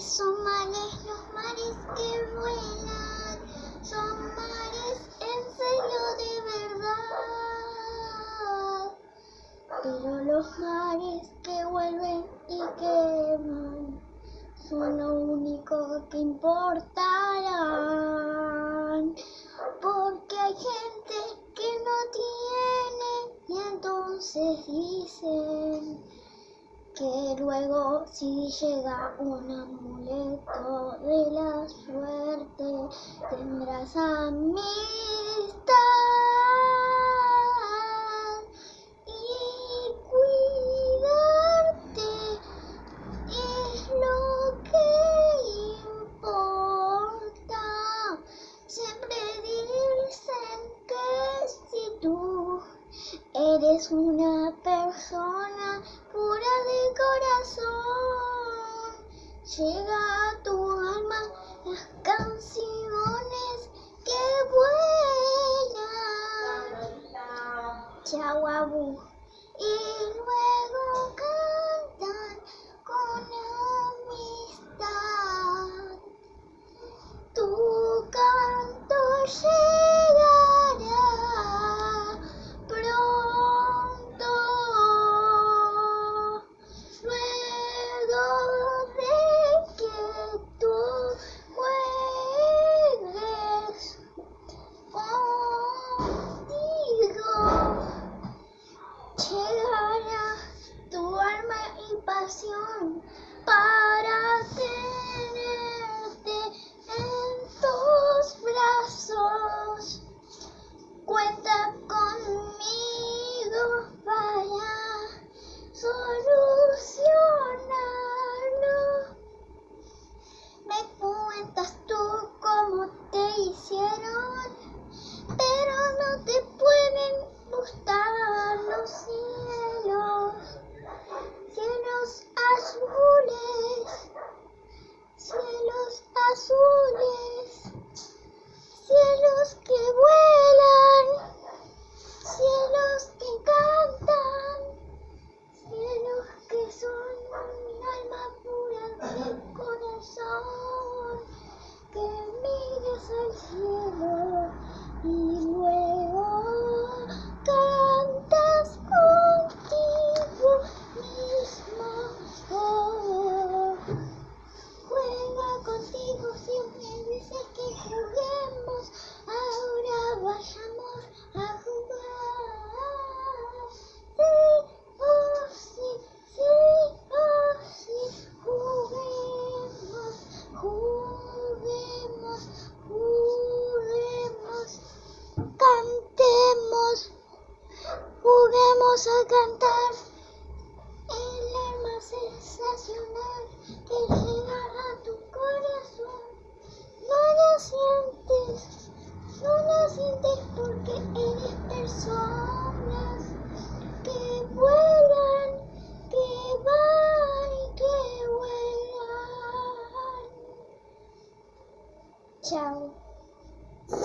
son mares, los mares que vuelan, son mares en serio de verdad. Pero los mares que vuelven y que van son lo único que importarán. Porque hay gente luego si llega un amuleto de la suerte tendrás amistad y cuidarte es lo que importa. Siempre dicen que si tú eres una persona corazón. Llega a tu alma las canciones que vuelan. Chau, abu. Y luego Vamos a cantar el lema sensacional que llegará a tu corazón. No la sientes, no la sientes porque eres personas que vuelan, que van y que vuelan. Chao.